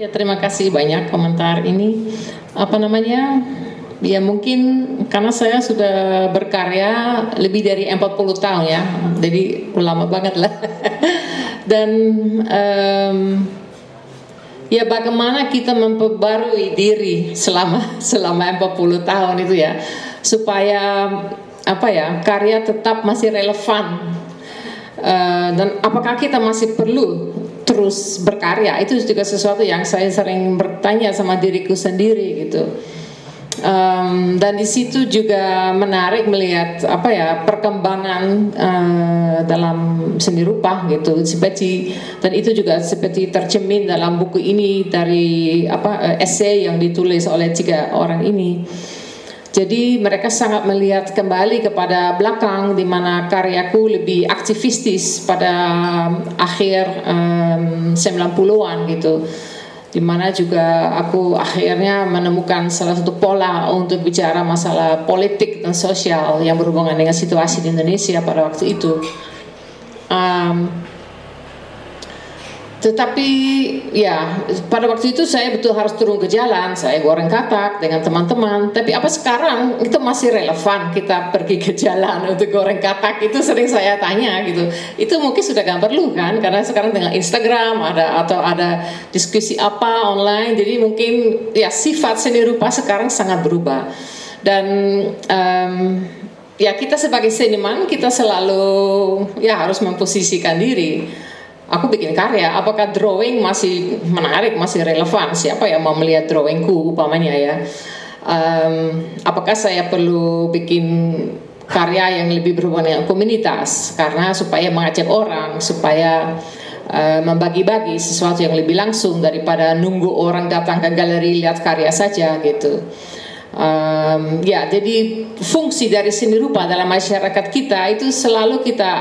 Ya terima kasih banyak komentar ini. Apa namanya? Ya mungkin karena saya sudah berkarya lebih dari 40 tahun ya. Jadi lama banget lah. Dan um, ya bagaimana kita memperbarui diri selama selama 40 tahun itu ya? Supaya apa ya karya tetap masih relevan. Uh, dan apakah kita masih perlu terus berkarya. Itu juga sesuatu yang saya sering bertanya sama diriku sendiri gitu. Um, dan di situ juga menarik melihat apa ya perkembangan uh, dalam seni rupa gitu. Seperti dan itu juga seperti tercemin dalam buku ini dari apa uh, essay yang ditulis oleh tiga orang ini jadi mereka sangat melihat kembali kepada belakang di mana karyaku lebih aktivistis pada akhir um, 90-an gitu. Di mana juga aku akhirnya menemukan salah satu pola untuk bicara masalah politik dan sosial yang berhubungan dengan situasi di Indonesia pada waktu itu. Um, tetapi ya pada waktu itu saya betul harus turun ke jalan, saya goreng katak dengan teman-teman. Tapi apa sekarang itu masih relevan kita pergi ke jalan untuk goreng katak itu sering saya tanya gitu. Itu mungkin sudah gak perlu kan karena sekarang dengan Instagram ada atau ada diskusi apa online. Jadi mungkin ya sifat seni rupa sekarang sangat berubah. Dan um, ya kita sebagai seniman kita selalu ya harus memposisikan diri aku bikin karya, apakah drawing masih menarik, masih relevan? Siapa yang mau melihat drawingku upamanya ya? Um, apakah saya perlu bikin karya yang lebih berhubungan dengan komunitas karena supaya mengajak orang, supaya uh, membagi-bagi sesuatu yang lebih langsung daripada nunggu orang datang ke galeri lihat karya saja gitu. Um, ya, jadi fungsi dari seni rupa dalam masyarakat kita itu selalu kita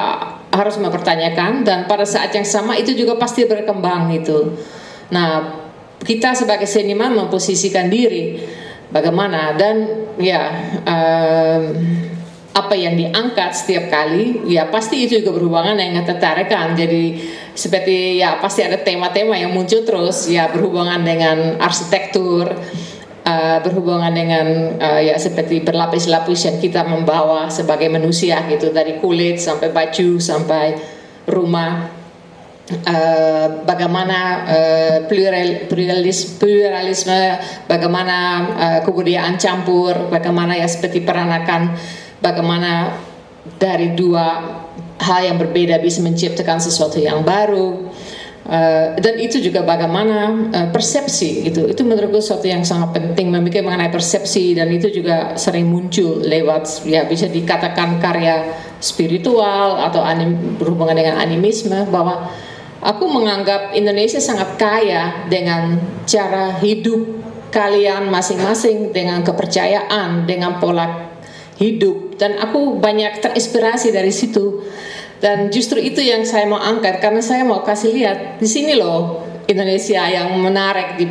harus mempertanyakan dan pada saat yang sama itu juga pasti berkembang itu. Nah, kita sebagai seniman memposisikan diri bagaimana dan ya um, apa yang diangkat setiap kali ya pasti itu juga berhubungan dengan tertarikan jadi seperti ya pasti ada tema-tema yang muncul terus ya berhubungan dengan arsitektur uh, berhubungan dengan uh, ya seperti berlapis-lapis yang kita membawa sebagai manusia gitu dari kulit sampai baju sampai rumah. Uh, bagaimana uh, plural, pluralis, pluralisme bagaimana uh, kebudayaan campur bagaimana ya seperti peranakan bagaimana dari dua hal yang berbeda bisa menciptakan sesuatu yang baru Uh, dan itu juga bagaimana uh, persepsi gitu. Itu menurutku sesuatu yang sangat penting. Memikir mengenai persepsi dan itu juga sering muncul lewat ya bisa dikatakan karya spiritual atau anim, berhubungan dengan animisme bahwa aku menganggap Indonesia sangat kaya dengan cara hidup kalian masing-masing dengan kepercayaan dengan pola hidup. Dan aku banyak terinspirasi dari situ dan justru itu yang saya mau angkat karena saya mau kasih lihat di sini loh Indonesia yang menarik di,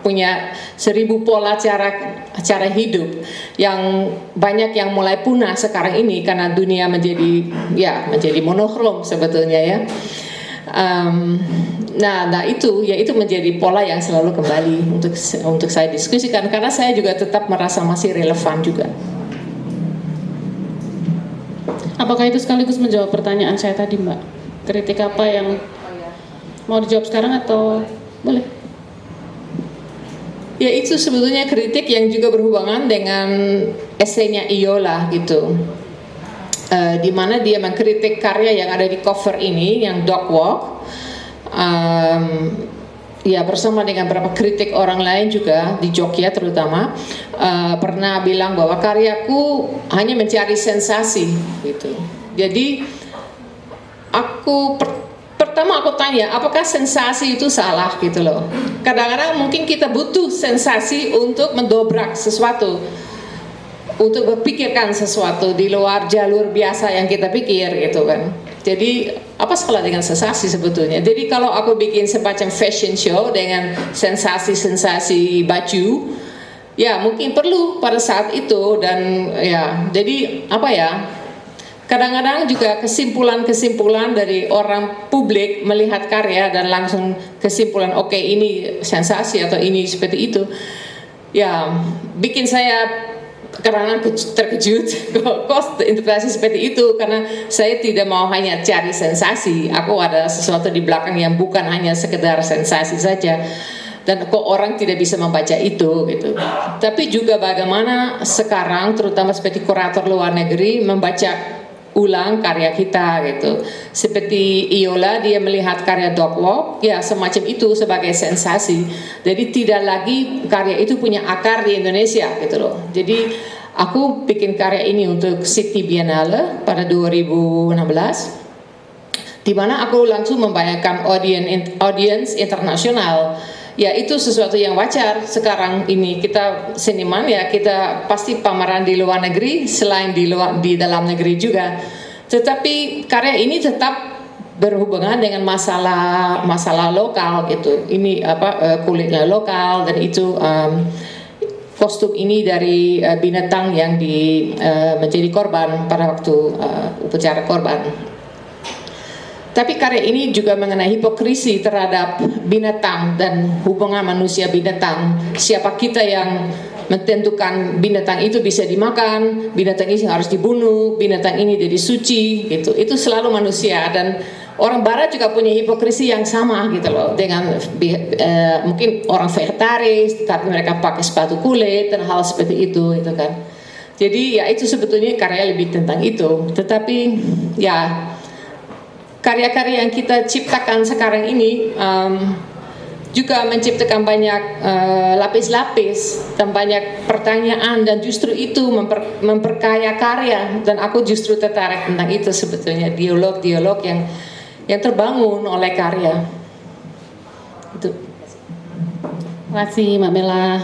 punya seribu pola cara cara hidup yang banyak yang mulai punah sekarang ini karena dunia menjadi ya menjadi monokrom sebetulnya ya. Um, nah, nah itu ya itu menjadi pola yang selalu kembali untuk untuk saya diskusikan karena saya juga tetap merasa masih relevan juga. Apakah itu sekaligus menjawab pertanyaan saya tadi, Mbak? Kritik apa yang mau dijawab sekarang atau boleh? Ya itu sebetulnya kritik yang juga berhubungan dengan esainya Iola gitu. Uh, di mana dia mengkritik karya yang ada di cover ini yang Dog Walk. Um, ya bersama dengan beberapa kritik orang lain juga di Jogja terutama uh, pernah bilang bahwa karyaku hanya mencari sensasi gitu. Jadi aku per, pertama aku tanya apakah sensasi itu salah gitu loh. Kadang-kadang mungkin kita butuh sensasi untuk mendobrak sesuatu untuk berpikirkan sesuatu di luar jalur biasa yang kita pikir gitu kan. Jadi apa salah dengan sensasi sebetulnya? Jadi kalau aku bikin semacam fashion show dengan sensasi-sensasi baju, ya mungkin perlu pada saat itu dan ya jadi apa ya? kadang-kadang juga kesimpulan-kesimpulan dari orang publik melihat karya dan langsung kesimpulan oke okay, ini sensasi atau ini seperti itu ya bikin saya karena terkejut kok interpretasi seperti itu? Karena saya tidak mau hanya cari sensasi. Aku ada sesuatu di belakang yang bukan hanya sekedar sensasi saja. Dan kok orang tidak bisa membaca itu gitu. Tapi juga bagaimana sekarang terutama seperti kurator luar negeri membaca ulang karya kita gitu. Seperti Iola dia melihat karya Dog Walk ya semacam itu sebagai sensasi. Jadi tidak lagi karya itu punya akar di Indonesia gitu loh. Jadi aku bikin karya ini untuk City Biennale pada 2016 di mana aku langsung membayangkan audience audience internasional ya itu sesuatu yang wajar. Sekarang ini kita seniman ya kita pasti pameran di luar negeri selain di luar di dalam negeri juga. Tetapi karya ini tetap berhubungan dengan masalah masalah lokal gitu. Ini apa uh, kulitnya lokal dan itu um, kostum ini dari uh, binatang yang di uh, menjadi korban pada waktu uh, upacara korban tapi karya ini juga mengenai hipokrisi terhadap binatang dan hubungan manusia binatang. Siapa kita yang menentukan binatang itu bisa dimakan, binatang ini harus dibunuh, binatang ini jadi suci gitu. Itu selalu manusia dan orang barat juga punya hipokrisi yang sama gitu loh dengan uh, mungkin orang vegetaris tapi mereka pakai sepatu kulit dan hal seperti itu itu kan. Jadi ya itu sebetulnya karya lebih tentang itu. Tetapi ya karya-karya yang kita ciptakan sekarang ini um, juga menciptakan banyak uh, lapis-lapis uh, dan banyak pertanyaan dan justru itu memper, memperkaya karya dan aku justru tertarik tentang itu sebetulnya dialog-dialog yang yang terbangun oleh karya itu. Terima kasih Mbak Mela.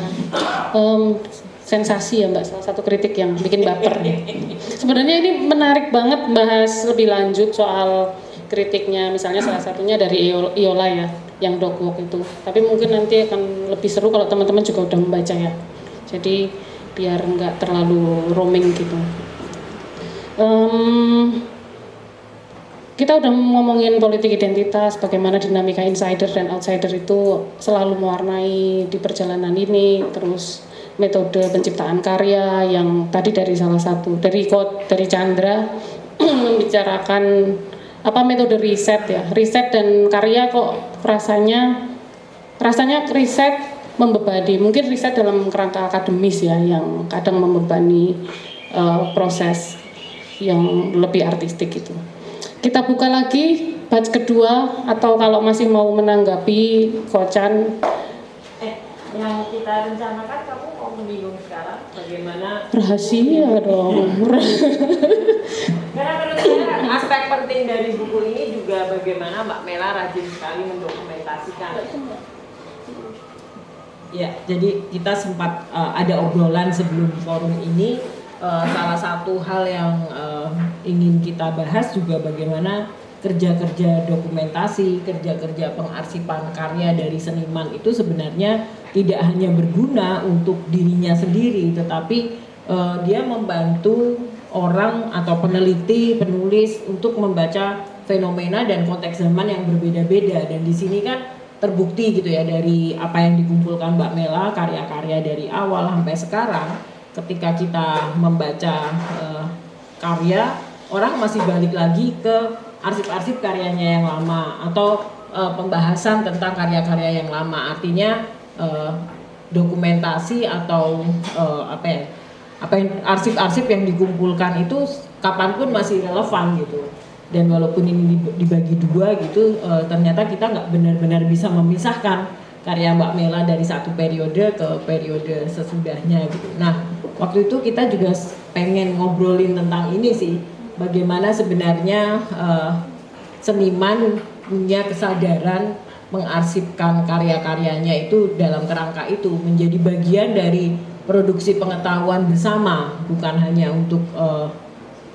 Um, sensasi ya Mbak, salah satu kritik yang bikin baper. Sebenarnya ini menarik banget bahas lebih lanjut soal kritiknya misalnya salah satunya dari Iola ya yang dogwalk itu. Tapi mungkin nanti akan lebih seru kalau teman-teman juga udah membaca ya. Jadi biar nggak terlalu roaming gitu. Um, kita udah ngomongin politik identitas bagaimana dinamika insider dan outsider itu selalu mewarnai di perjalanan ini terus metode penciptaan karya yang tadi dari salah satu dari kod dari Chandra membicarakan apa metode riset ya. Riset dan karya kok rasanya rasanya riset membebani. Mungkin riset dalam kerangka akademis ya yang kadang membebani uh, proses yang lebih artistik itu. Kita buka lagi batch kedua atau kalau masih mau menanggapi kocan. Eh yang kita rencanakan kamu mau membingung sekarang bagaimana rahasia dong karena menurut saya aspek penting dari buku ini juga bagaimana Mbak Mela rajin sekali mendokumentasikan. Ya, jadi kita sempat uh, ada obrolan sebelum forum ini. Uh, salah satu hal yang uh, ingin kita bahas juga bagaimana kerja-kerja dokumentasi, kerja-kerja pengarsipan karya dari seniman itu sebenarnya tidak hanya berguna untuk dirinya sendiri, tetapi uh, dia membantu orang atau peneliti, penulis untuk membaca fenomena dan konteks zaman yang berbeda-beda. Dan di sini kan terbukti gitu ya dari apa yang dikumpulkan Mbak Mela karya-karya dari awal sampai sekarang ketika kita membaca uh, karya orang masih balik lagi ke arsip-arsip karyanya yang lama atau uh, pembahasan tentang karya-karya yang lama artinya uh, dokumentasi atau uh, apa ya apa yang arsip-arsip yang dikumpulkan itu kapan pun masih relevan gitu dan walaupun ini dibagi dua gitu e, ternyata kita nggak benar-benar bisa memisahkan karya Mbak Mela dari satu periode ke periode sesudahnya gitu. Nah waktu itu kita juga pengen ngobrolin tentang ini sih bagaimana sebenarnya e, seniman punya kesadaran mengarsipkan karya-karyanya itu dalam kerangka itu menjadi bagian dari produksi pengetahuan bersama bukan hanya untuk uh,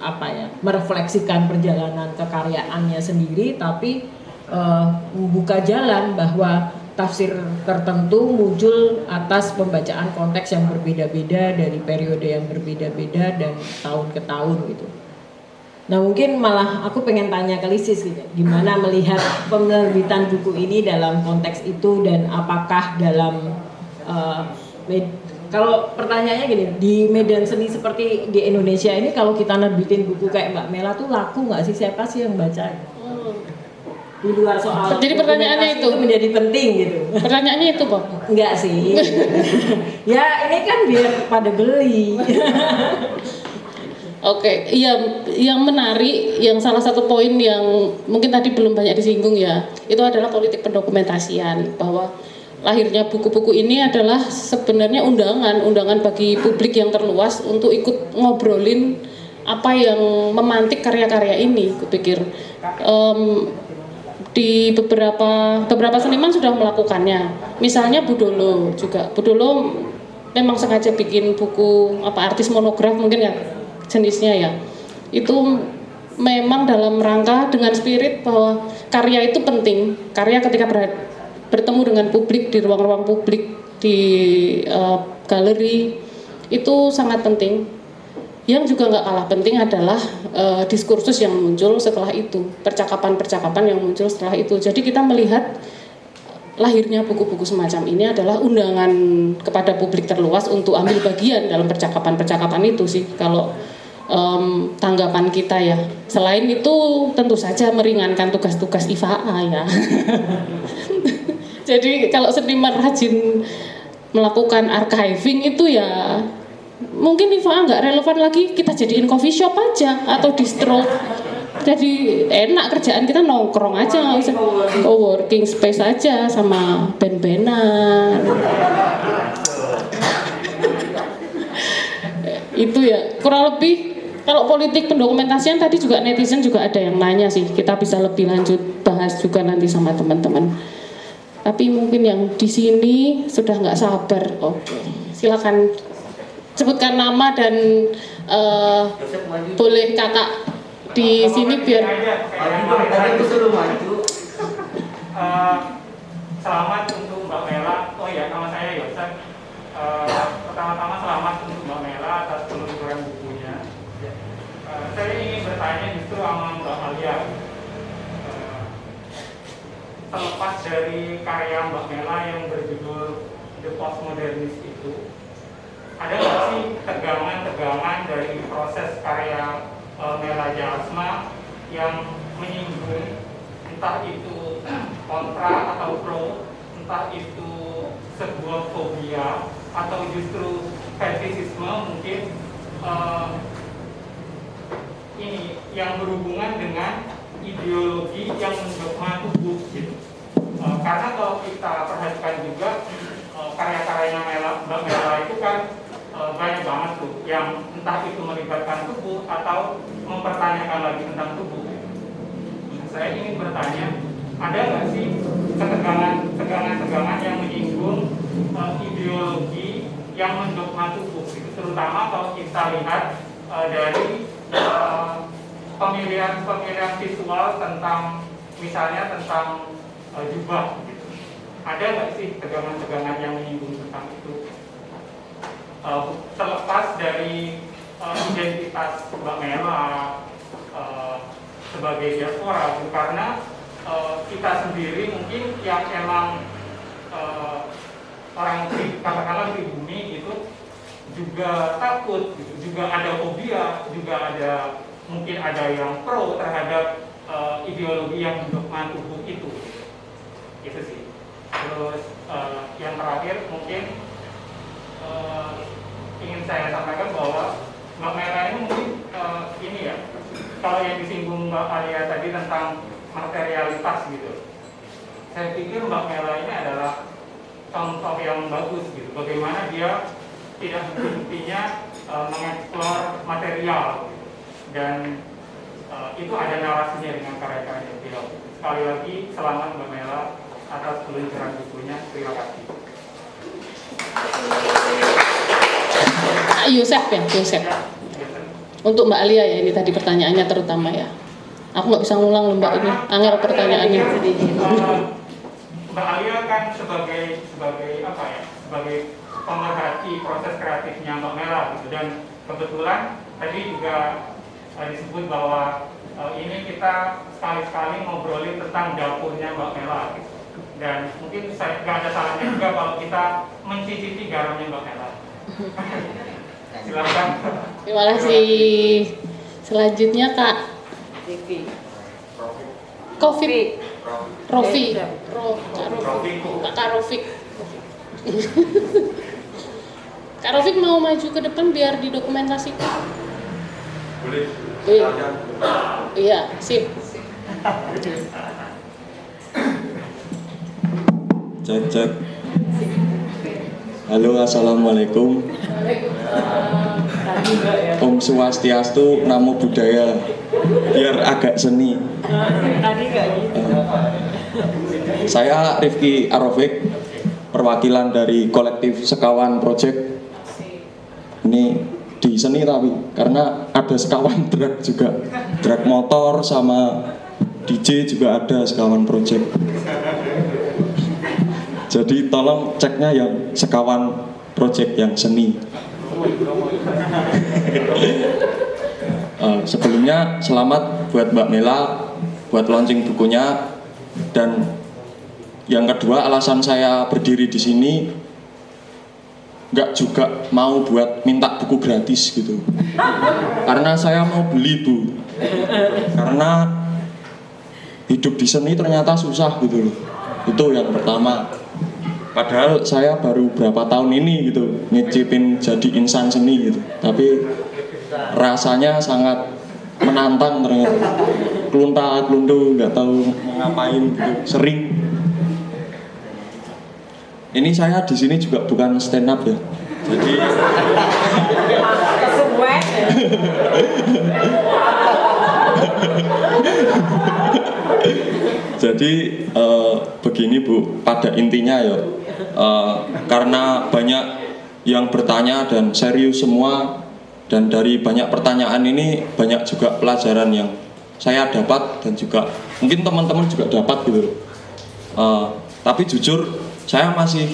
apa ya merefleksikan perjalanan kekaryaannya sendiri tapi uh, membuka jalan bahwa tafsir tertentu muncul atas pembacaan konteks yang berbeda-beda dari periode yang berbeda-beda dan tahun ke tahun gitu. Nah mungkin malah aku pengen tanya ke Lisis gitu, gimana melihat penerbitan buku ini dalam konteks itu dan apakah dalam uh, kalau pertanyaannya gini, di medan seni seperti di Indonesia ini kalau kita nerbitin buku kayak Mbak Mela tuh laku nggak sih? Siapa sih yang baca? Di luar soal Jadi pertanyaannya itu, itu menjadi penting gitu. Pertanyaannya itu, Pak? Enggak sih. ya ini kan biar pada beli. Oke, okay. yang yang menarik, yang salah satu poin yang mungkin tadi belum banyak disinggung ya, itu adalah politik pendokumentasian bahwa lahirnya buku-buku ini adalah sebenarnya undangan, undangan bagi publik yang terluas untuk ikut ngobrolin apa yang memantik karya-karya ini. Kupikir um, di beberapa beberapa seniman sudah melakukannya. Misalnya Budolo juga. Budolo memang sengaja bikin buku apa artis monograf mungkin ya jenisnya ya. Itu memang dalam rangka dengan spirit bahwa karya itu penting. Karya ketika bertemu dengan publik di ruang-ruang publik di uh, galeri itu sangat penting. Yang juga nggak kalah penting adalah uh, diskursus yang muncul setelah itu percakapan-percakapan yang muncul setelah itu. Jadi kita melihat lahirnya buku-buku semacam ini adalah undangan kepada publik terluas untuk ambil bagian dalam percakapan-percakapan itu sih. Kalau um, tanggapan kita ya. Selain itu tentu saja meringankan tugas-tugas IFA ya. Jadi kalau seniman rajin melakukan archiving itu ya mungkin IFA nggak relevan lagi kita jadiin coffee shop aja atau distro jadi enak kerjaan kita nongkrong aja nggak usah co-working space aja sama band-bandan itu ya kurang lebih kalau politik pendokumentasian tadi juga netizen juga ada yang nanya sih. Kita bisa lebih lanjut bahas juga nanti sama teman-teman. Tapi mungkin yang di sini sudah nggak sabar. Oke silakan sebutkan nama dan uh, boleh kakak di sini biar uh, selamat untuk Mbak Mela. Oh ya nama saya Yosef uh, pertama-tama selamat untuk Mbak Mela atas peluncuran buku saya ingin bertanya justru sama Mbak Malia. Uh, terlepas dari karya Mbak Mela yang berjudul The Postmodernist itu ada nggak sih tegangan-tegangan dari proses karya uh, Mela Jasma yang menyinggung entah itu kontra atau pro entah itu sebuah fobia atau justru fetisisme mungkin uh, ini yang berhubungan dengan ideologi yang mendogma tubuh gitu. E, karena kalau kita perhatikan juga e, karya-karyanya Mbak Mela itu kan e, banyak banget tuh yang entah itu melibatkan tubuh atau mempertanyakan lagi tentang tubuh. Nah, saya ingin bertanya, ada nggak sih ketegangan-tegangan yang menyinggung e, ideologi yang mendogma tubuh, gitu. terutama kalau kita lihat e, dari pemilihan-pemilihan visual tentang misalnya tentang uh, jubah gitu. Ada nggak sih tegangan-tegangan yang menyinggung tentang itu? Uh, terlepas dari uh, identitas Mbak Mela uh, sebagai diaspora, gitu. karena uh, kita sendiri mungkin yang emang uh, orang katakanlah pribumi itu juga takut, gitu. juga ada fobia, juga ada mungkin ada yang pro terhadap uh, ideologi yang mendukung tubuh itu itu sih terus uh, yang terakhir mungkin uh, ingin saya sampaikan bahwa Mbak Mera ini mungkin uh, ini ya kalau yang disinggung Mbak Alia tadi tentang materialitas gitu saya pikir Mbak Mela ini adalah contoh yang bagus gitu bagaimana dia tidak intinya uh, mengeksplor material dan uh, itu ada narasinya dengan karya-karya beliau. Sekali lagi selamat Mbak Mela atas peluncuran bukunya. Terima kasih. Yosef ya, Yosef. Untuk Mbak Alia ya ini tadi pertanyaannya terutama ya. Aku nggak bisa ngulang loh Mbak ini, angel pertanyaannya. Uh, Mbak Alia kan sebagai sebagai apa ya, sebagai pemerhati proses kreatifnya Mbak Mela gitu dan kebetulan tadi juga uh, disebut bahwa uh, ini kita sekali-sekali ngobrolin tentang dapurnya Mbak Mela gitu. dan mungkin saya nggak ada salahnya juga kalau kita mencicipi garamnya Mbak Mela silakan Terima kasih. Selanjutnya Kak Covid Rofi. Ro, Kak Rofi. Kak Rofik. Kak Rofik mau maju ke depan biar didokumentasikan. Boleh. Iya. Iya, sip. Cek cek. Halo assalamualaikum. Om Swastiastu, Namo Buddhaya. Biar agak seni. Tadi nggak gitu. Saya Rifki Arofik, perwakilan dari kolektif Sekawan Project. Ini di seni tapi karena ada sekawan drag juga, drag motor sama DJ juga ada sekawan project. Jadi tolong ceknya yang sekawan project yang seni. Eh, sebelumnya selamat buat Mbak Mela buat launching bukunya dan yang kedua alasan saya berdiri di sini nggak juga mau buat minta buku gratis gitu. Karena saya mau beli bu. Karena hidup di seni ternyata susah gitu loh. Itu yang pertama. Padahal saya baru berapa tahun ini gitu ngicipin jadi insan seni gitu. Tapi rasanya sangat menantang ternyata. Kelunta kelundu nggak tahu ngapain gitu. Sering ini saya di sini juga bukan stand up ya jadi. Jadi eh, begini Bu, pada intinya ya eh, karena banyak yang bertanya dan serius semua dan dari banyak pertanyaan ini banyak juga pelajaran yang saya dapat dan juga mungkin teman-teman juga dapat gitu. Eh, tapi jujur saya masih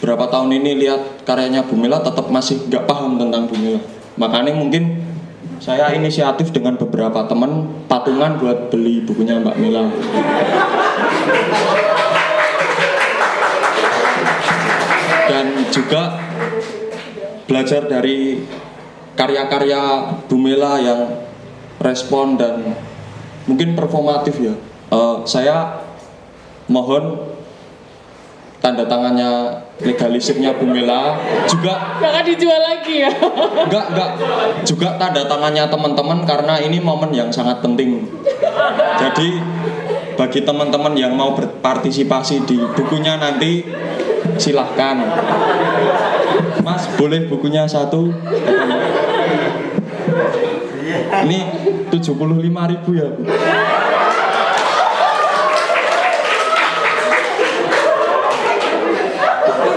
berapa tahun ini lihat karyanya Bu Mila tetap masih nggak paham tentang Bu Mila. Makanya mungkin saya inisiatif dengan beberapa teman patungan buat beli bukunya Mbak Mila. Dan juga belajar dari karya-karya Bu Mela yang respon dan mungkin performatif ya. Eh, saya mohon tanda tangannya legalisirnya Bu Mela. Juga Jangan dijual lagi ya. enggak enggak juga tanda tangannya teman-teman karena ini momen yang sangat penting. Jadi bagi teman-teman yang mau berpartisipasi di bukunya nanti silahkan. Mas boleh bukunya satu? Ini 75.000 ribu ya Bu.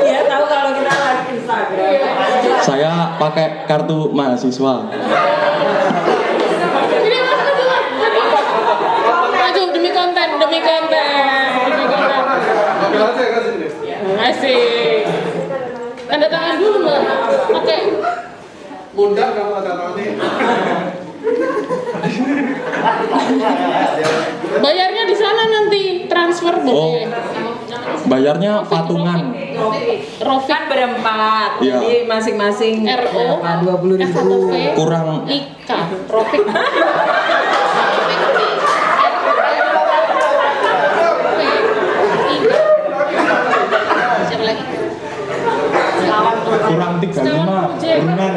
Iya tahu kalau kita live Instagram. saya pakai kartu mahasiswa Ini maju demi konten, demi konten. Asik. Tanda tangan dulu mbak. Pakai Bunda kamu ada tani. bayarnya di sana nanti transfer oh boleh. Bayarnya patungan Rofik Kan berempat, Iya. jadi masing-masing RO? Dua puluh ribu. Kurang Ika lagi? kurang 35 turunan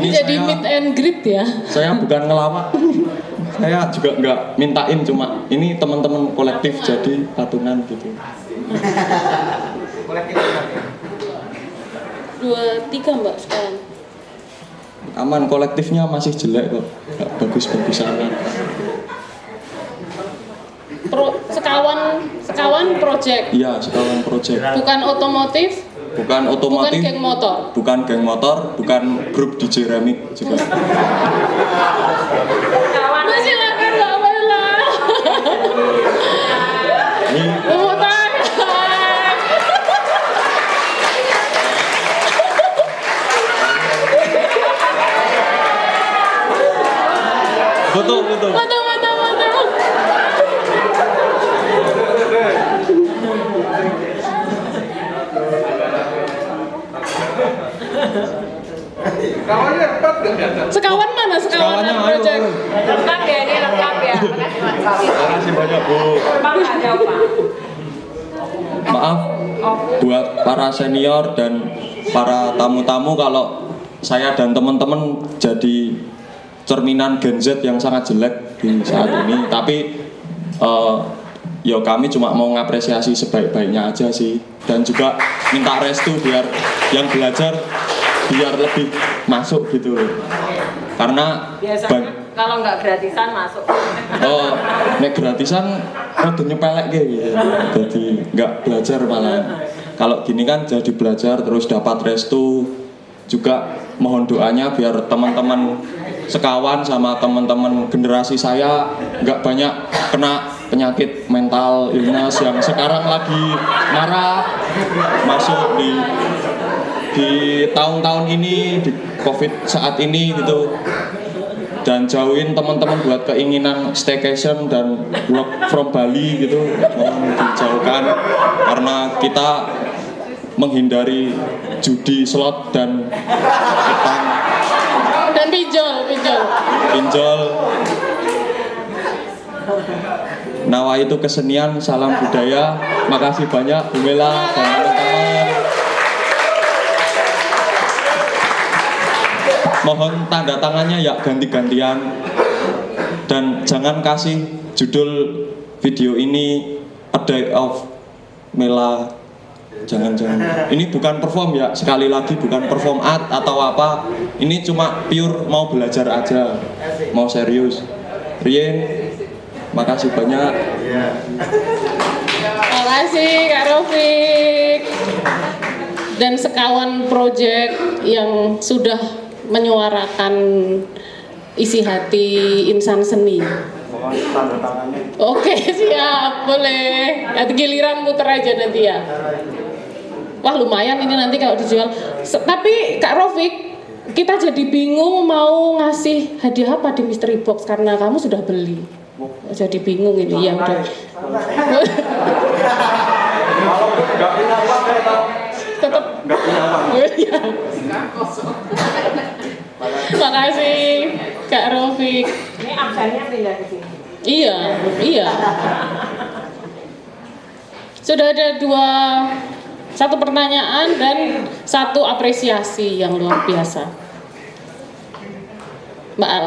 Ini jadi saya- meet and greet ya. saya bukan ngelawak saya juga nggak mintain cuma ini teman-teman kolektif jadi patungan gitu. Dua tiga mbak sekarang. aman kolektifnya masih jelek kok. Nggak bagus-bagus amat Pro, sekawan sekawan project? Iya sekawan project. Bukan otomotif? Bukan bukan otomotif. geng motor? Bukan geng motor bukan grup DJ remix juga 重たい Betul, betul. betul. Sekawan mana sekawan project? Lengkap ya ini lengkap ya. Makasih banyak Bu. Pak pak. Maaf buat para senior dan para tamu-tamu kalau saya dan teman-teman jadi cerminan Gen Z yang sangat jelek di saat ini. Tapi eh, ya kami cuma mau ngapresiasi sebaik-baiknya aja sih dan juga minta restu biar yang belajar biar lebih masuk gitu karena Biasanya kalau nggak gratisan masuk. Oh, nek gratisan rada nyepelek gitu. Jadi nggak belajar malah. Kalau gini kan jadi belajar terus dapat restu juga mohon doanya biar teman-teman sekawan sama teman-teman generasi saya nggak banyak kena penyakit mental illness yang sekarang lagi marah masuk di di tahun-tahun ini di covid saat ini gitu. Dan jauhin teman-teman buat keinginan staycation dan work from Bali gitu. Mohon dijauhkan karena kita menghindari judi slot dan utang. Dan pinjol, pinjol. pinjol. Nawa itu kesenian, salam budaya. Makasih banyak Bu Mohon tanda tangannya ya ganti-gantian. Dan jangan kasih judul video ini A Day of Mela. Jangan-jangan. Ini bukan perform ya Sekali lagi bukan perform art atau apa. Ini cuma pure mau belajar aja. Mau serius. Rien Makasih banyak. Makasih Kak Rofik. Dan sekawan project yang sudah menyuarakan isi hati insan seni. Oke siap boleh. Nanti giliran muter aja nanti ya. Wah lumayan ini nanti kalau dijual. Tapi Kak Rofik kita jadi bingung mau ngasih hadiah apa di mystery box karena kamu sudah beli. Jadi bingung ini ya udah. Tetap Iya. Makasih Kak Rofik. Ini absennya pindah ke sini. Iya, iya. Sudah ada dua satu pertanyaan dan satu apresiasi yang luar biasa. Mbak Al.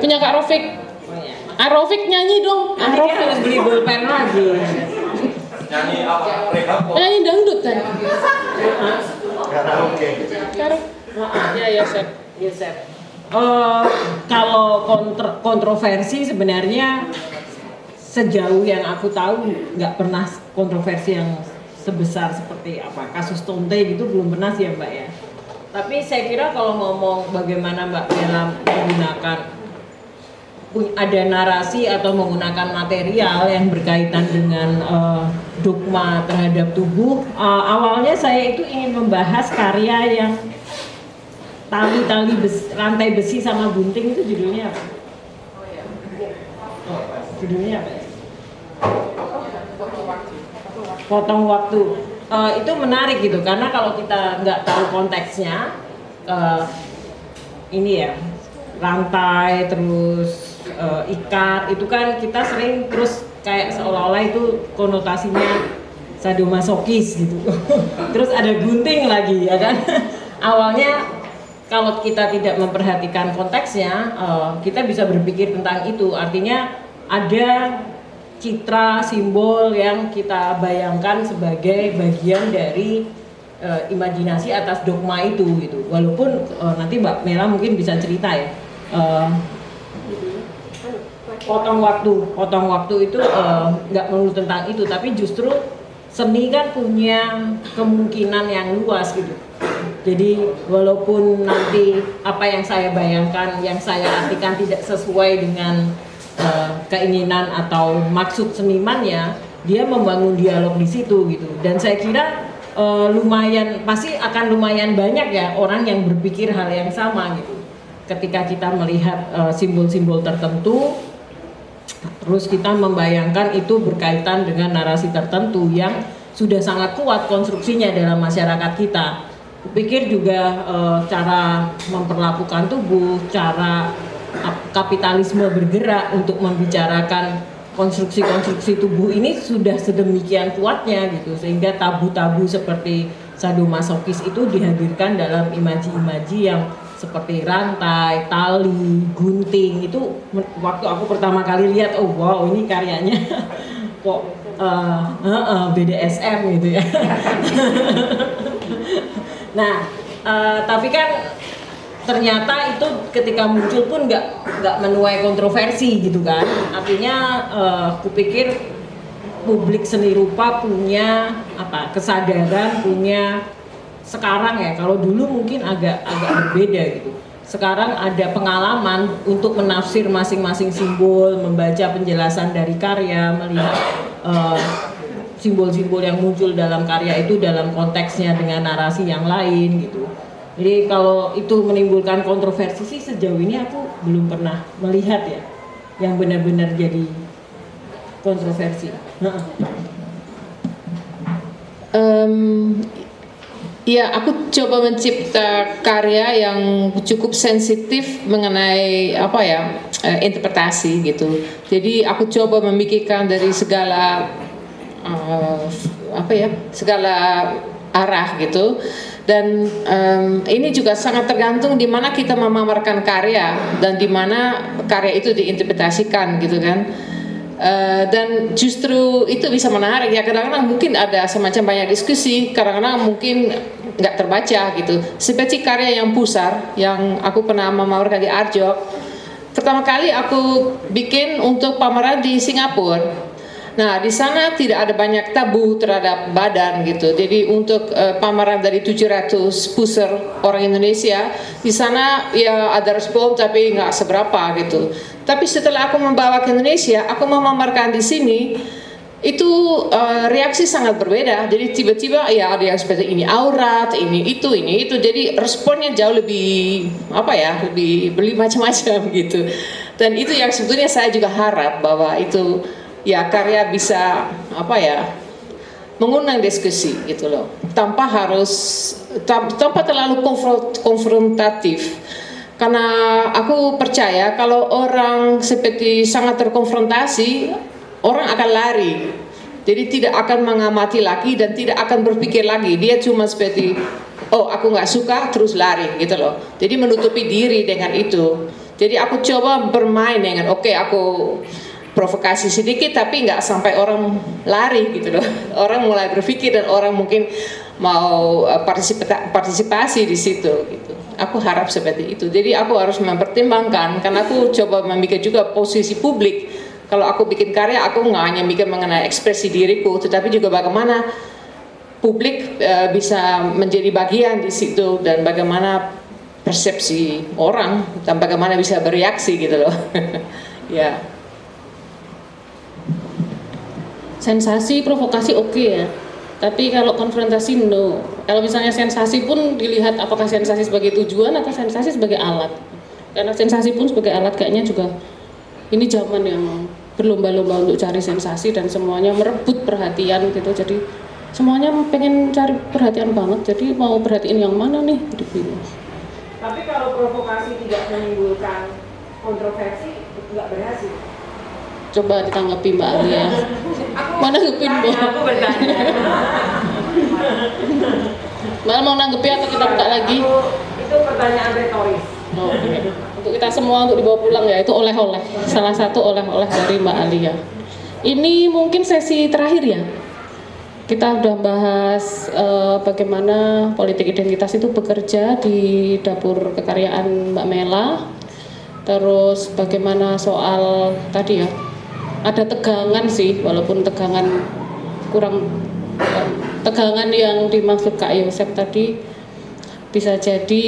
Punya Kak Rofik. Ah Rofik nyanyi dong. Ah Nanti dia Rofik. harus beli bolpen lagi. Nyanyi apa? Nyanyi dangdut kan? Kak Ya ya Sep. Yosef. Eh, kalau kontro- kontroversi sebenarnya sejauh yang aku tahu nggak pernah kontroversi yang sebesar seperti apa kasus Tonte gitu belum pernah sih ya Mbak ya. Tapi saya kira kalau ngomong bagaimana Mbak Bella menggunakan ada narasi atau menggunakan material yang berkaitan dengan eh, dogma terhadap tubuh, eh, awalnya saya itu ingin membahas karya yang tali-tali besi, rantai besi sama gunting itu judulnya apa? Oh, judulnya apa? Potong waktu. Eh, itu menarik gitu karena kalau kita nggak tahu konteksnya, eh, ini ya rantai terus eh, ikat itu kan kita sering terus kayak seolah-olah itu konotasinya sadomasokis gitu. terus ada gunting lagi ya kan. Awalnya kalau kita tidak memperhatikan konteksnya, eh, kita bisa berpikir tentang itu. Artinya ada citra simbol yang kita bayangkan sebagai bagian dari eh, imajinasi atas dogma itu gitu. Walaupun eh, nanti Mbak Mela mungkin bisa cerita ya. eh, potong waktu, potong waktu itu eh, nggak melulu tentang itu, tapi justru seni kan punya kemungkinan yang luas gitu. Jadi walaupun nanti apa yang saya bayangkan, yang saya artikan tidak sesuai dengan eh, keinginan atau maksud senimannya, dia membangun dialog di situ gitu. Dan saya kira eh, lumayan pasti akan lumayan banyak ya orang yang berpikir hal yang sama gitu. ketika kita melihat simbol-simbol tertentu terus kita membayangkan itu berkaitan dengan narasi tertentu yang sudah sangat kuat konstruksinya dalam masyarakat kita. Kupikir juga eh, cara memperlakukan tubuh, cara kapitalisme bergerak untuk membicarakan konstruksi-konstruksi tubuh ini sudah sedemikian kuatnya gitu sehingga tabu-tabu seperti sadomasokis itu dihadirkan dalam imaji-imaji yang seperti rantai, tali, gunting. Itu waktu aku pertama kali lihat oh wow ini karyanya. Kok uh, uh, uh, BDSM gitu ya. nah uh, tapi kan ternyata itu ketika muncul pun nggak nggak menuai kontroversi gitu kan. Artinya uh, kupikir publik seni rupa punya apa kesadaran punya sekarang ya kalau dulu mungkin agak agak berbeda gitu. Sekarang ada pengalaman untuk menafsir masing-masing simbol membaca penjelasan dari karya melihat eh, simbol-simbol yang muncul dalam karya itu dalam konteksnya dengan narasi yang lain gitu. Jadi kalau itu menimbulkan kontroversi sih sejauh ini aku belum pernah melihat ya yang benar-benar jadi kontroversi. Um, Ya, aku coba mencipta karya yang cukup sensitif mengenai apa ya eh, interpretasi gitu. Jadi aku coba memikirkan dari segala uh, apa ya segala arah gitu. Dan um, ini juga sangat tergantung di mana kita memamerkan karya dan di mana karya itu diinterpretasikan gitu kan. Uh, dan justru itu bisa menarik ya. Kadang-kadang mungkin ada semacam banyak diskusi kadang-kadang mungkin nggak terbaca gitu. Seperti karya yang pusar yang aku pernah memamerkan di Arjo pertama kali aku bikin untuk pameran di Singapura Nah, di sana tidak ada banyak tabu terhadap badan gitu. Jadi untuk uh, pameran dari 700 pusar orang Indonesia, di sana ya ada respon tapi nggak seberapa gitu. Tapi setelah aku membawa ke Indonesia, aku memamerkan di sini, itu uh, reaksi sangat berbeda. Jadi tiba-tiba ya ada yang seperti ini aurat, ini itu, ini itu. Jadi responnya jauh lebih apa ya, lebih beli macam-macam gitu. Dan itu yang sebetulnya saya juga harap bahwa itu ya karya bisa apa ya mengundang diskusi gitu loh. Tanpa harus tanpa terlalu konfrontatif. Karena aku percaya kalau orang seperti sangat terkonfrontasi orang akan lari. Jadi tidak akan mengamati lagi dan tidak akan berpikir lagi. Dia cuma seperti oh aku nggak suka terus lari gitu loh. Jadi menutupi diri dengan itu. Jadi aku coba bermain dengan oke okay, aku provokasi sedikit tapi nggak sampai orang lari gitu loh. Orang mulai berpikir dan orang mungkin mau eh, partisipasi di situ gitu. Aku harap seperti itu. Jadi aku harus mempertimbangkan karena aku coba memikir juga posisi publik. Kalau aku bikin karya aku nggak hanya mikir mengenai ekspresi diriku tetapi juga bagaimana publik uh, bisa menjadi bagian di situ dan bagaimana persepsi orang dan bagaimana bisa bereaksi gitu loh. Ya sensasi provokasi oke okay ya. Tapi kalau konfrontasi no. Kalau misalnya sensasi pun dilihat apakah sensasi sebagai tujuan atau sensasi sebagai alat. Karena sensasi pun sebagai alat kayaknya juga ini zaman yang berlomba-lomba untuk cari sensasi dan semuanya merebut perhatian gitu. Jadi semuanya pengen cari perhatian banget. Jadi mau perhatiin yang mana nih? Gitu tapi kalau provokasi tidak menimbulkan kontroversi nggak berhasil. Coba ditanggapi Mbak Alia. Mana nanggepin Mbak? Aku bertanya. Mau nanggepi atau kita buka lagi? Itu pertanyaan retoris. Oh, okay. Untuk kita semua untuk dibawa pulang ya itu oleh-oleh. Salah satu oleh-oleh dari Mbak Alia. Ini mungkin sesi terakhir ya. Kita udah bahas uh, bagaimana politik identitas itu bekerja di dapur kekaryaan Mbak Mela. Terus bagaimana soal tadi ya ada tegangan sih walaupun tegangan kurang tegangan yang dimaksud Kak Yosep tadi bisa jadi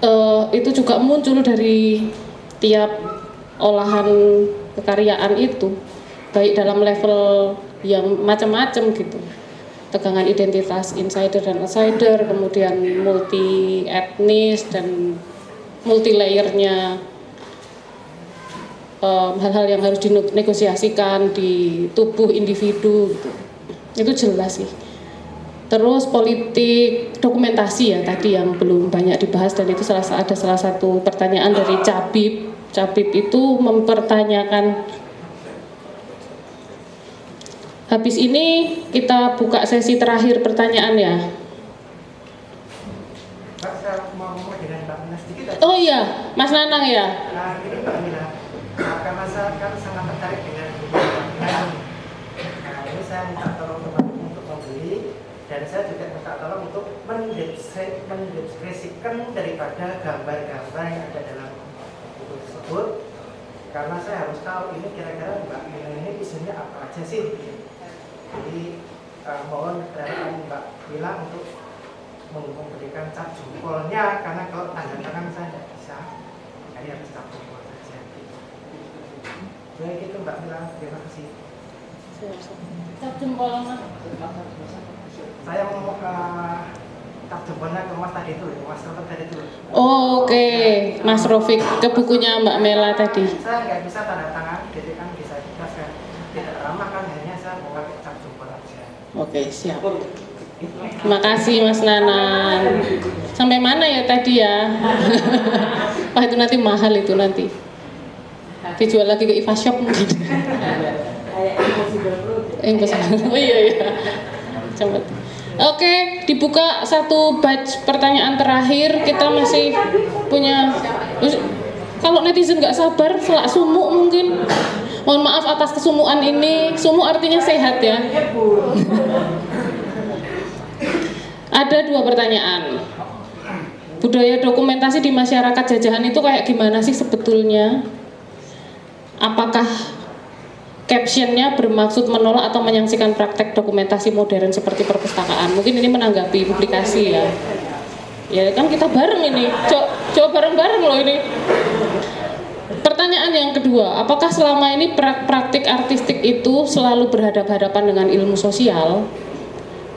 uh, itu juga muncul dari tiap olahan kekaryaan itu baik dalam level yang macam-macam gitu. Tegangan identitas insider dan outsider kemudian multi etnis dan multi layernya um, hal-hal yang harus dinegosiasikan di tubuh individu gitu. itu jelas sih. Terus politik dokumentasi ya tadi yang belum banyak dibahas dan itu salah ada salah satu pertanyaan dari Cabib Cabib itu mempertanyakan habis ini kita buka sesi terakhir pertanyaan ya Oh iya, Mas Nanang ya. Nah, ini Mbak Mila, karena saya kan sangat tertarik dengan Nah, ini saya minta tolong teman untuk membeli dan saya juga minta tolong untuk mendeskripsikan daripada gambar-gambar yang ada dalam buku tersebut. Karena saya harus tahu ini kira-kira Mbak Mila ini isinya apa aja sih. Jadi uh, mohon kedatangan Mbak Mila untuk memberikan cap jempolnya karena kalau tanda tangan saya tidak bisa jadi harus cap jempol baik itu Mbak Mila. Terima kasih. Jempol saya mau uh, cap jempolnya ke Mas tadi itu Mas Rofiq tadi itu. Oh, oke. Okay. Mas Rofik ke bukunya Mbak Mela tadi. Saya nggak bisa tanda tangan jadi kan bisa jelaskan tidak ramah kan. Hanya saya mau pakai cap jempol aja. Oke okay, siap. Terima kasih Mas Nanan. Sampai mana ya tadi ya? Wah itu nanti mahal itu nanti. Dijual lagi ke Iva Shop mungkin. Impossible. Oh iya iya. Coba. Oke, dibuka satu batch pertanyaan terakhir. Kita masih punya. Kalau netizen nggak sabar, selak sumuk mungkin. Mohon maaf atas kesumuan ini. Sumuk artinya sehat ya. Ada dua pertanyaan. Budaya dokumentasi di masyarakat jajahan itu kayak gimana sih sebetulnya? Apakah captionnya bermaksud menolak atau menyaksikan praktek dokumentasi modern seperti perpustakaan? Mungkin ini menanggapi publikasi ya. Ya kan kita bareng ini, coba bareng-bareng loh ini. Pertanyaan yang kedua, apakah selama ini praktik artistik itu selalu berhadapan-hadapan dengan ilmu sosial?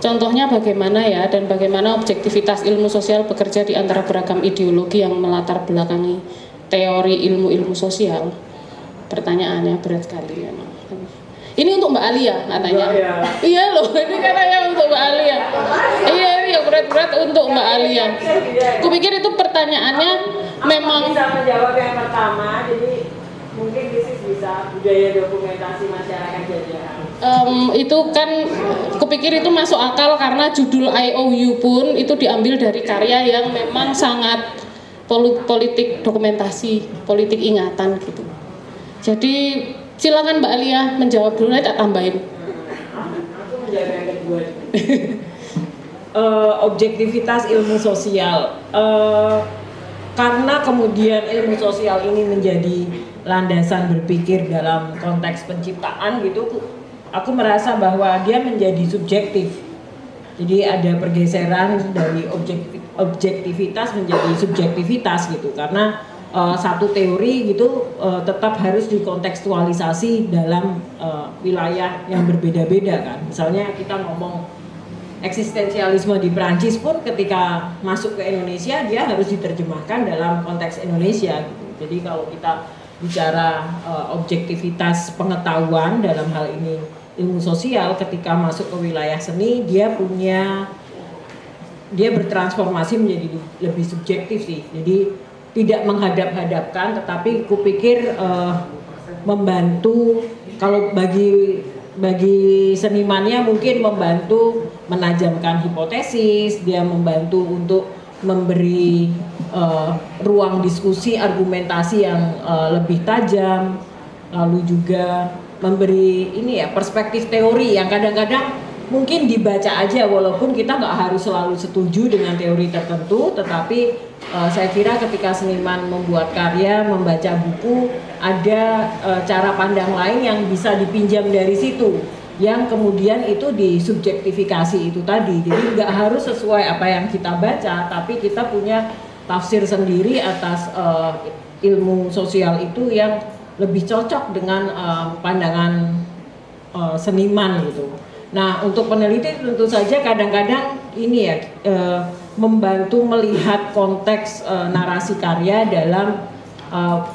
Contohnya bagaimana ya dan bagaimana objektivitas ilmu sosial bekerja di antara beragam ideologi yang melatar belakangi teori ilmu-ilmu sosial. Pertanyaannya berat sekali memang. Ini untuk Mbak Alia katanya. Ya. Iya loh, ini katanya untuk Mbak Alia. Iya, ini yang berat-berat untuk Mbak Alia. Kupikir itu pertanyaannya memang bisa menjawab yang pertama, jadi mungkin bisa budaya dokumentasi masyarakat jajahan um, itu kan kupikir itu masuk akal karena judul IOU pun itu diambil dari karya yang memang sangat politik dokumentasi, politik ingatan gitu. Jadi silakan Mbak Alia menjawab dulu nanti tak tambahin. uh, objektivitas ilmu sosial. Uh, karena kemudian ilmu sosial ini menjadi landasan berpikir dalam konteks penciptaan gitu aku merasa bahwa dia menjadi subjektif. Jadi ada pergeseran dari objektif, objektivitas menjadi subjektivitas gitu karena uh, satu teori gitu uh, tetap harus dikontekstualisasi dalam uh, wilayah yang berbeda-beda kan. Misalnya kita ngomong eksistensialisme di Prancis pun ketika masuk ke Indonesia dia harus diterjemahkan dalam konteks Indonesia gitu. Jadi kalau kita bicara uh, objektivitas pengetahuan dalam hal ini ilmu sosial ketika masuk ke wilayah seni dia punya dia bertransformasi menjadi lebih subjektif sih jadi tidak menghadap-hadapkan tetapi kupikir uh, membantu. Kalau bagi bagi senimannya mungkin membantu menajamkan hipotesis dia membantu untuk memberi uh, ruang diskusi argumentasi yang uh, lebih tajam. Lalu juga memberi ini ya perspektif teori yang kadang-kadang mungkin dibaca aja walaupun kita nggak harus selalu setuju dengan teori tertentu tetapi uh, saya kira ketika seniman membuat karya membaca buku ada uh, cara pandang lain yang bisa dipinjam dari situ yang kemudian itu disubjektifikasi itu tadi jadi nggak harus sesuai apa yang kita baca tapi kita punya tafsir sendiri atas uh, ilmu sosial itu yang lebih cocok dengan uh, pandangan uh, seniman gitu. Nah untuk peneliti tentu saja kadang-kadang ini ya uh, membantu melihat konteks uh, narasi karya dalam uh,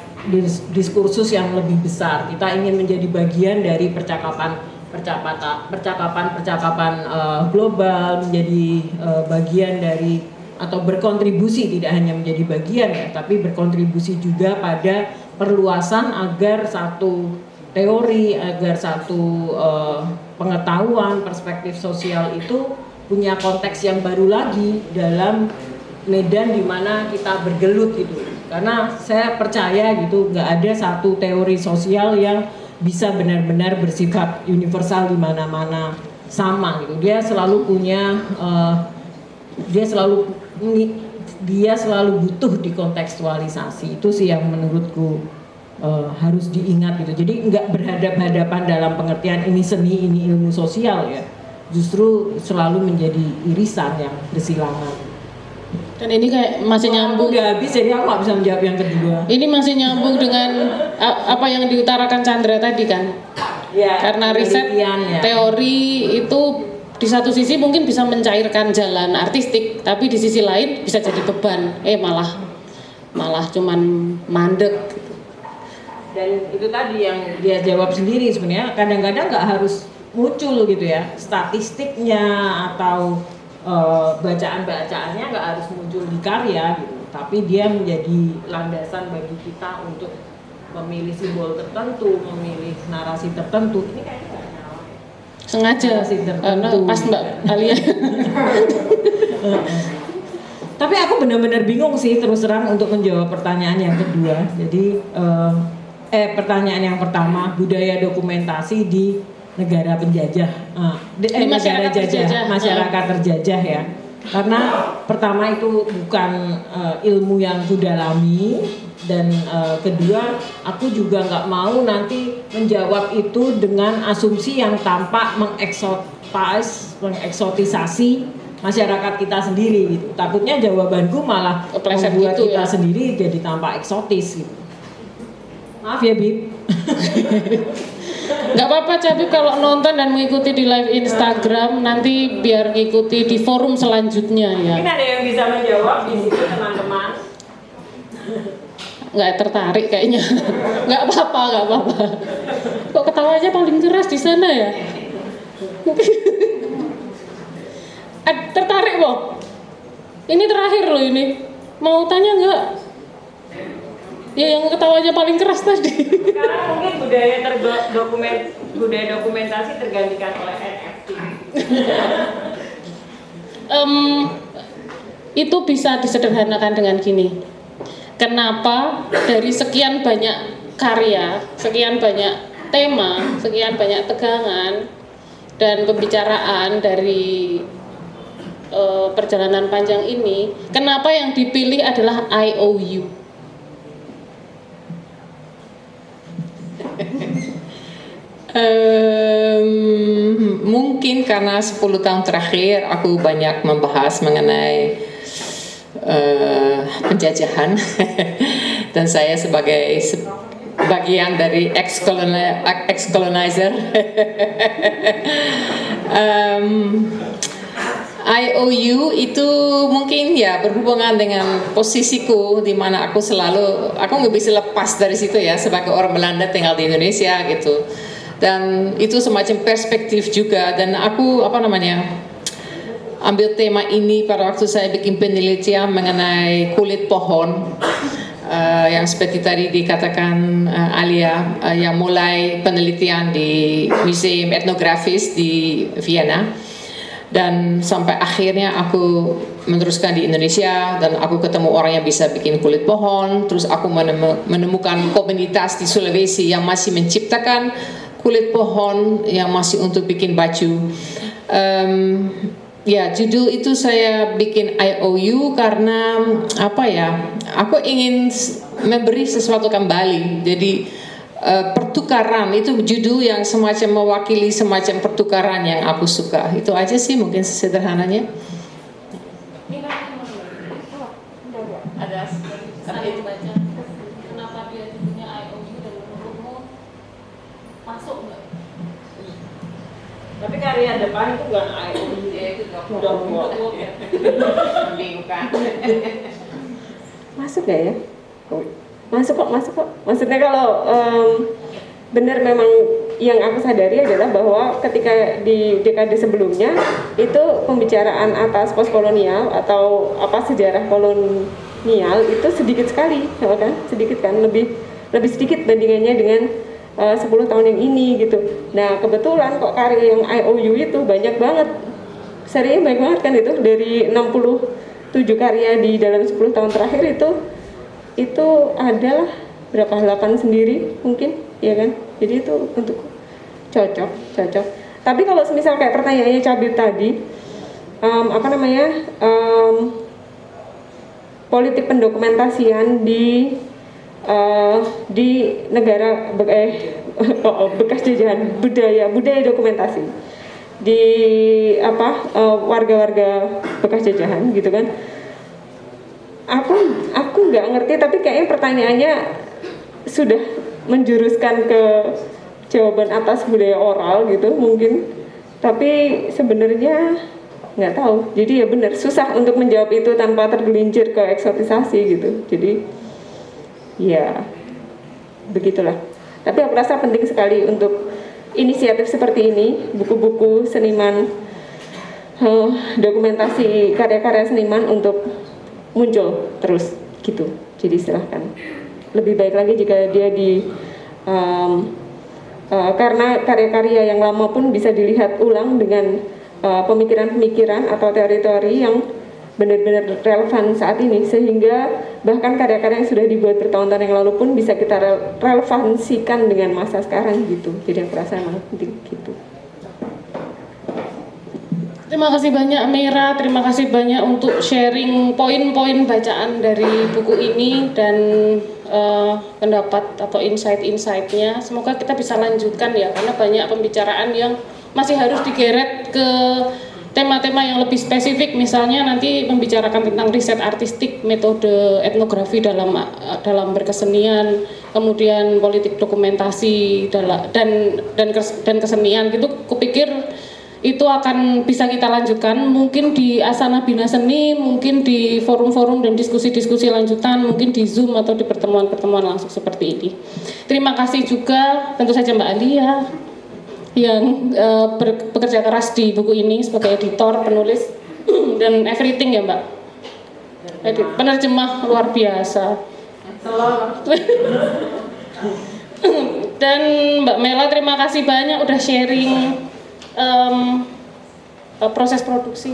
diskursus yang lebih besar. Kita ingin menjadi bagian dari percakapan percakapan percakapan percakapan uh, global, menjadi uh, bagian dari atau berkontribusi tidak hanya menjadi bagian ya, tapi berkontribusi juga pada perluasan agar satu teori, agar satu uh, pengetahuan perspektif sosial itu punya konteks yang baru lagi dalam medan di mana kita bergelut gitu. Karena saya percaya gitu nggak ada satu teori sosial yang bisa benar-benar bersifat universal di mana-mana sama gitu. Dia selalu punya uh, dia selalu dia selalu butuh dikontekstualisasi itu sih yang menurutku uh, harus diingat gitu jadi nggak berhadap-hadapan dalam pengertian ini seni ini ilmu sosial ya justru selalu menjadi irisan yang bersilangan dan ini kayak masih nyambung. Udah habis jadi aku nggak bisa menjawab yang kedua. Ini masih nyambung dengan apa yang diutarakan Chandra tadi kan? Ya. Karena riset ya. teori itu di satu sisi mungkin bisa mencairkan jalan artistik, tapi di sisi lain bisa jadi beban. Eh malah malah cuman mandek. Dan itu tadi yang dia jawab sendiri sebenarnya kadang-kadang nggak harus muncul gitu ya statistiknya atau uh, bacaan-bacaannya nggak harus muncul di karya gitu, tapi dia menjadi landasan bagi kita untuk memilih simbol tertentu, memilih narasi tertentu. Ini kayaknya nggak. Sengaja sih tertentu. Uh, pas Mbak Alia. tapi aku benar-benar bingung sih terus terang untuk menjawab pertanyaan yang kedua. Jadi uh, eh pertanyaan yang pertama budaya dokumentasi di negara penjajah, uh, eh, negara jajah, terjajah. masyarakat terjajah ya. Karena pertama itu bukan uh, ilmu yang kudalami dan uh, kedua aku juga nggak mau nanti menjawab itu dengan asumsi yang tampak mengeksotis, mengeksotisasi masyarakat kita sendiri gitu. Takutnya jawabanku malah membuat gitu, kita ya? sendiri jadi tampak eksotis gitu. Maaf ya Bib. Gak apa-apa Cabi kalau nonton dan mengikuti di live Instagram nanti biar ngikuti di forum selanjutnya ya. Mungkin ada yang bisa menjawab di situ teman-teman. Nggak tertarik kayaknya. Nggak apa-apa, nggak apa-apa. Kok ketawanya paling keras di sana ya? tertarik boh. Ini terakhir loh ini. Mau tanya nggak? Ya yang ketawanya paling keras tadi. Sekarang mungkin budaya terdokumen budaya dokumentasi tergantikan oleh NFT. um, itu bisa disederhanakan dengan gini. Kenapa dari sekian banyak karya, sekian banyak tema, sekian banyak tegangan dan pembicaraan dari uh, perjalanan panjang ini, kenapa yang dipilih adalah IOU? Um, mungkin karena 10 tahun terakhir aku banyak membahas mengenai uh, penjajahan. Dan saya sebagai bagian dari ex-colonizer. Um, IOU itu mungkin ya berhubungan dengan posisiku di mana aku selalu aku nggak bisa lepas dari situ ya sebagai orang Belanda tinggal di Indonesia gitu. Dan itu semacam perspektif juga. Dan aku apa namanya ambil tema ini pada waktu saya bikin penelitian mengenai kulit pohon uh, yang seperti tadi dikatakan uh, Alia uh, yang mulai penelitian di museum etnografis di Vienna dan sampai akhirnya aku meneruskan di Indonesia dan aku ketemu orang yang bisa bikin kulit pohon. Terus aku menemukan komunitas di Sulawesi yang masih menciptakan kulit pohon yang masih untuk bikin baju. Um, ya judul itu saya bikin IOU karena apa ya aku ingin memberi sesuatu kembali. Jadi uh, pertukaran itu judul yang semacam mewakili semacam pertukaran yang aku suka itu aja sih mungkin sederhananya Tapi karya depan itu bukan air. Ya itu membingungkan. Masuk gak ya? Masuk kok, masuk kok. Maksudnya kalau em, benar memang yang aku sadari adalah bahwa ketika di dekade sebelumnya itu pembicaraan atas postkolonial atau apa sejarah kolonial itu sedikit sekali, ya kan? Sedikit kan, lebih lebih sedikit bandingannya dengan eh, 10 tahun yang ini gitu. Nah kebetulan kok karya yang IOU itu banyak banget, serinya banyak banget kan itu dari 67 karya di dalam 10 tahun terakhir itu itu adalah berapa 8 sendiri mungkin? Ya kan? Jadi itu untuk cocok cocok. Tapi kalau semisal kayak pertanyaannya cabut tadi em, apa namanya em, politik pendokumentasian di eh, di negara eh, oh, oh, bekas jajahan budaya budaya dokumentasi. Di apa eh, warga-warga bekas jajahan gitu kan aku aku nggak ngerti tapi kayaknya pertanyaannya sudah menjuruskan ke jawaban atas budaya oral gitu mungkin. Tapi sebenarnya nggak tahu. Jadi ya benar susah untuk menjawab itu tanpa tergelincir ke eksotisasi gitu. Jadi ya begitulah. Tapi aku rasa penting sekali untuk inisiatif seperti ini buku-buku seniman eh, dokumentasi karya-karya seniman untuk muncul terus gitu. Jadi silahkan. Lebih baik lagi jika dia di em, eh, karena karya-karya yang lama pun bisa dilihat ulang dengan eh, pemikiran-pemikiran atau teori-teori yang benar-benar relevan saat ini. Sehingga bahkan karya-karya yang sudah dibuat bertahun-tahun yang lalu pun bisa kita rel- relevansikan dengan masa sekarang gitu. Jadi yang perasa emang penting gitu Terima kasih banyak Mira, terima kasih banyak untuk sharing poin-poin bacaan dari buku ini dan eh, pendapat atau insight-insightnya. Semoga kita bisa lanjutkan ya, karena banyak pembicaraan yang masih harus digeret ke tema-tema yang lebih spesifik. Misalnya nanti membicarakan tentang riset artistik, metode etnografi dalam eh, dalam berkesenian, kemudian politik dokumentasi dan dan dan kesenian gitu. Kupikir itu akan bisa kita lanjutkan mungkin di Asana Bina Seni, mungkin di forum-forum dan diskusi-diskusi lanjutan, mungkin di Zoom atau di pertemuan-pertemuan langsung seperti ini. Terima kasih juga tentu saja Mbak Alia yang eh, ber- bekerja keras di buku ini sebagai editor, penulis dan everything ya Mbak. Edit, penerjemah luar biasa. Dan Mbak Mela terima kasih banyak udah sharing eh, proses produksi,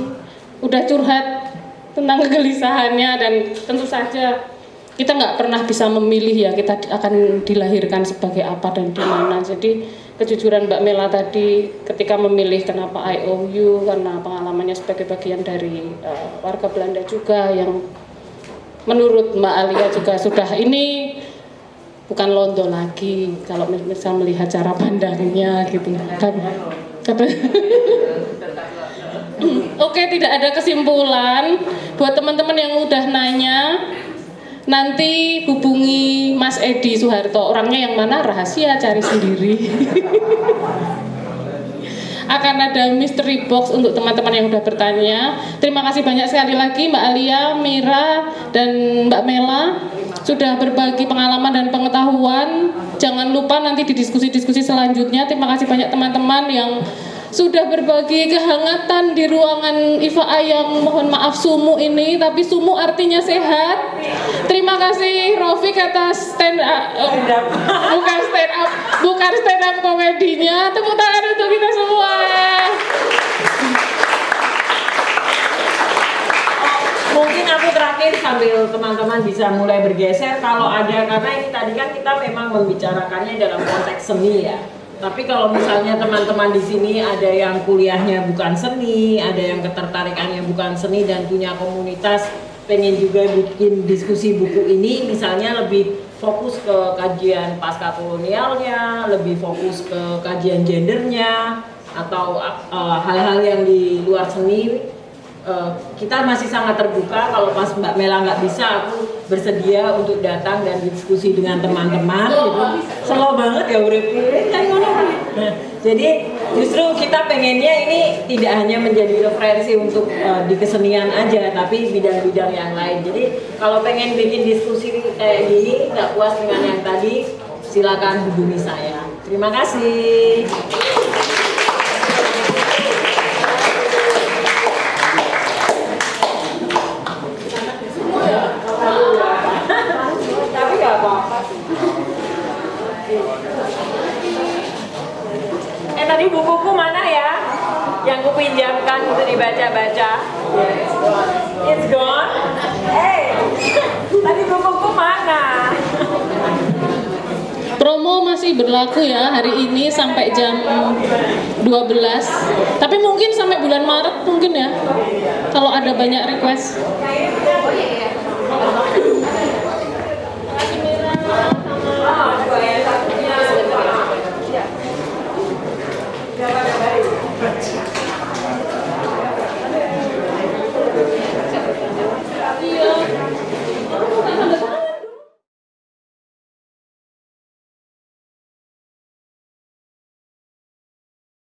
udah curhat tentang kegelisahannya dan tentu saja kita nggak pernah bisa memilih ya kita akan dilahirkan sebagai apa dan di mana. Jadi kejujuran Mbak Mela tadi ketika memilih kenapa IOU karena pengalamannya sebagai bagian dari eh, warga Belanda juga yang menurut Mbak Alia juga sudah ini bukan londo lagi kalau misal melihat cara pandangnya gitu kan Oke, tidak ada kesimpulan buat teman-teman yang udah nanya. Nanti hubungi Mas Edi Soeharto. Orangnya yang mana rahasia cari sendiri. Akan ada mystery box untuk teman-teman yang udah bertanya. Terima kasih banyak sekali lagi Mbak Alia, Mira, dan Mbak Mela sudah berbagi pengalaman dan pengetahuan. Jangan lupa nanti di diskusi-diskusi selanjutnya. Terima kasih banyak teman-teman yang sudah berbagi kehangatan di ruangan IFA yang mohon maaf sumu ini tapi sumu artinya sehat. Terima kasih Rofik atas stand up. Bukan stand up bukan stand up komedinya. Tepuk tangan untuk kita semua Mungkin aku terakhir sambil teman-teman bisa mulai bergeser kalau ada karena ini tadi kan kita memang membicarakannya dalam konteks seni ya. Tapi kalau misalnya teman-teman di sini ada yang kuliahnya bukan seni, ada yang ketertarikannya bukan seni dan punya komunitas pengen juga bikin diskusi buku ini misalnya lebih fokus ke kajian pasca kolonialnya, lebih fokus ke kajian gendernya atau uh, hal-hal yang di luar seni Eh, kita masih sangat terbuka kalau pas Mbak Mela nggak bisa aku bersedia untuk datang dan diskusi dengan teman-teman gitu. Slow banget ya urip kan Nah, jadi justru kita pengennya ini tidak hanya menjadi referensi untuk uh, di kesenian aja, tapi bidang-bidang yang lain. Jadi kalau pengen bikin diskusi kayak gini, nggak puas dengan yang tadi, silakan hubungi saya. Terima kasih. Tapi nggak apa-apa sih. Tadi bukuku mana ya? Yang ku pinjamkan untuk dibaca-baca. It's gone. Eh, tadi bukuku mana? Promo masih berlaku ya hari ini sampai jam 12. Tapi mungkin sampai bulan Maret mungkin ya. Kalau ada banyak request.